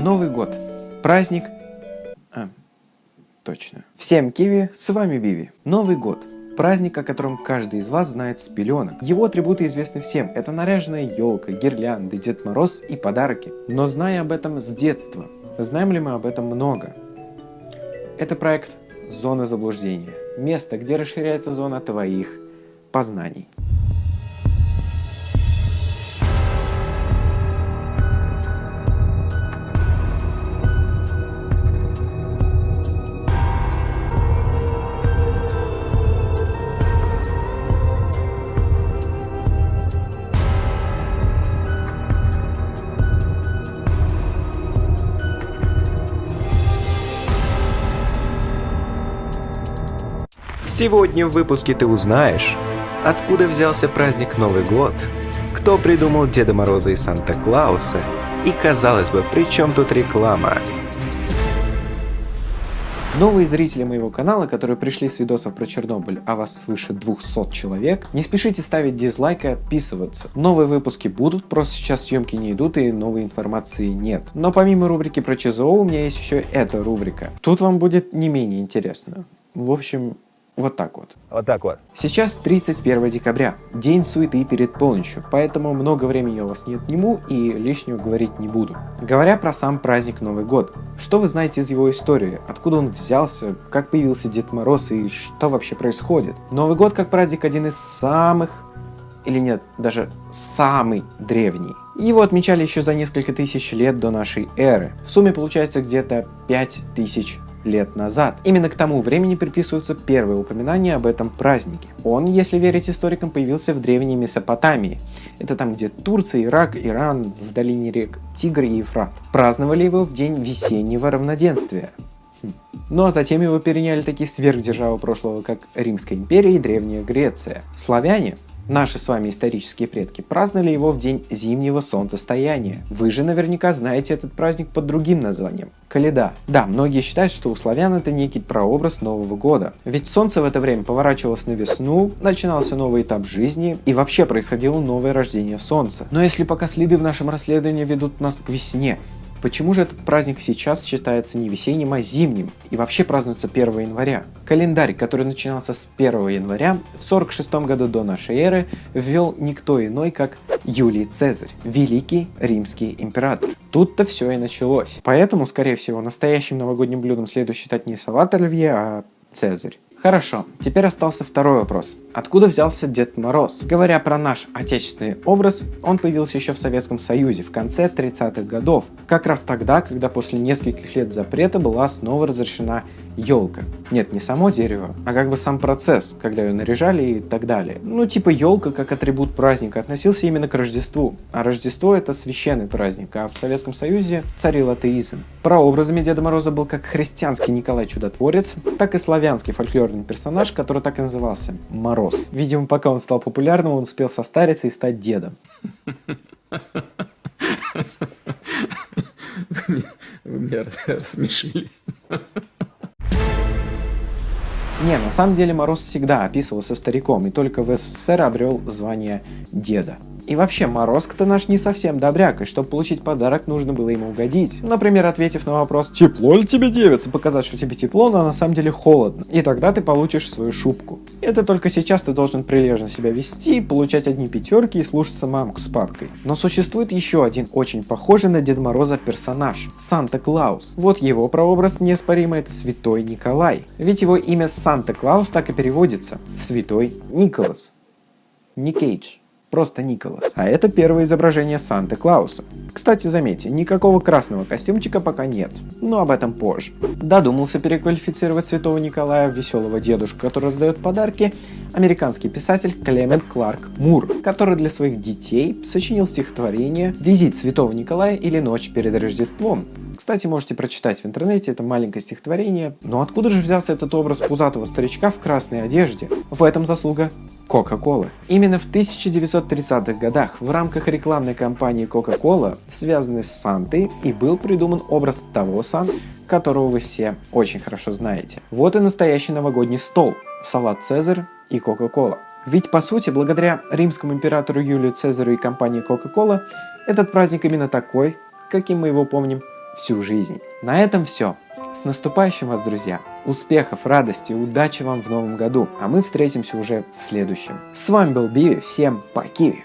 Новый год. Праздник... А, точно. Всем киви, с вами Биви. Новый год. Праздник, о котором каждый из вас знает с пеленок. Его атрибуты известны всем. Это наряженная елка, гирлянды, Дед Мороз и подарки. Но зная об этом с детства, знаем ли мы об этом много? Это проект «Зона заблуждения». Место, где расширяется зона твоих познаний. Сегодня в выпуске ты узнаешь, откуда взялся праздник Новый год, кто придумал Деда Мороза и Санта-Клауса, и, казалось бы, при чем тут реклама? Новые зрители моего канала, которые пришли с видосов про Чернобыль, а вас свыше 200 человек, не спешите ставить дизлайк и отписываться. Новые выпуски будут, просто сейчас съемки не идут и новой информации нет. Но помимо рубрики про ЧЗО, у меня есть еще эта рубрика. Тут вам будет не менее интересно. В общем, вот так вот. Вот так вот. Сейчас 31 декабря, день суеты перед полночью, поэтому много времени я у вас не отниму и лишнего говорить не буду. Говоря про сам праздник Новый год, что вы знаете из его истории, откуда он взялся, как появился Дед Мороз и что вообще происходит? Новый год как праздник один из самых или нет, даже самый древний. Его отмечали еще за несколько тысяч лет до нашей эры. В сумме получается где-то 5000 лет назад. Именно к тому времени приписываются первые упоминания об этом празднике. Он, если верить историкам, появился в древней Месопотамии. Это там, где Турция, Ирак, Иран, в долине рек Тигр и Ефрат. Праздновали его в день весеннего равноденствия. Хм. Ну а затем его переняли такие сверхдержавы прошлого, как Римская империя и Древняя Греция. Славяне Наши с вами исторические предки праздновали его в день зимнего солнцестояния. Вы же наверняка знаете этот праздник под другим названием – Каледа. Да, многие считают, что у славян это некий прообраз Нового года. Ведь солнце в это время поворачивалось на весну, начинался новый этап жизни и вообще происходило новое рождение солнца. Но если пока следы в нашем расследовании ведут нас к весне, Почему же этот праздник сейчас считается не весенним, а зимним и вообще празднуется 1 января? Календарь, который начинался с 1 января, в 46 году до нашей эры ввел никто иной, как Юлий Цезарь, великий римский император. Тут-то все и началось. Поэтому, скорее всего, настоящим новогодним блюдом следует считать не салат оливье, а Цезарь. Хорошо, теперь остался второй вопрос. Откуда взялся Дед Мороз? Говоря про наш отечественный образ, он появился еще в Советском Союзе в конце 30-х годов. Как раз тогда, когда после нескольких лет запрета была снова разрешена елка. Нет, не само дерево, а как бы сам процесс, когда ее наряжали и так далее. Ну, типа елка как атрибут праздника относился именно к Рождеству. А Рождество это священный праздник, а в Советском Союзе царил атеизм. Прообразами Деда Мороза был как христианский Николай Чудотворец, так и славянский фольклорный персонаж, который так и назывался – Мороз. Видимо, пока он стал популярным, он успел состариться и стать дедом. Вы меня рассмешили. Не, на самом деле Мороз всегда описывался стариком и только в СССР обрел звание деда. И вообще, Морозко-то наш не совсем добряк, и чтобы получить подарок, нужно было ему угодить. Например, ответив на вопрос «Тепло ли тебе, девица?» Показать, что тебе тепло, но на самом деле холодно. И тогда ты получишь свою шубку. Это только сейчас ты должен прилежно себя вести, получать одни пятерки и слушаться мамку с папкой. Но существует еще один очень похожий на Деда Мороза персонаж – Санта-Клаус. Вот его прообраз неоспоримо – это Святой Николай. Ведь его имя Санта-Клаус так и переводится – Святой Николас. Не Кейдж. Просто Николас. А это первое изображение Санта-Клауса. Кстати, заметьте, никакого красного костюмчика пока нет, но об этом позже. Додумался переквалифицировать Святого Николая в веселого дедушку, который раздает подарки, американский писатель Клемент Кларк Мур, который для своих детей сочинил стихотворение «Визит Святого Николая» или «Ночь перед Рождеством», кстати, можете прочитать в интернете это маленькое стихотворение. Но откуда же взялся этот образ пузатого старичка в красной одежде? В этом заслуга Coca-Cola. Именно в 1930-х годах в рамках рекламной кампании Coca-Cola, связанной с Сантой, и был придуман образ того Сан, которого вы все очень хорошо знаете. Вот и настоящий новогодний стол, салат Цезарь и Coca-Cola. Ведь по сути, благодаря римскому императору Юлию Цезарю и компании Coca-Cola, этот праздник именно такой, каким мы его помним, всю жизнь. На этом все. С наступающим вас, друзья! Успехов, радости, удачи вам в новом году, а мы встретимся уже в следующем. С вами был Биви, всем поки!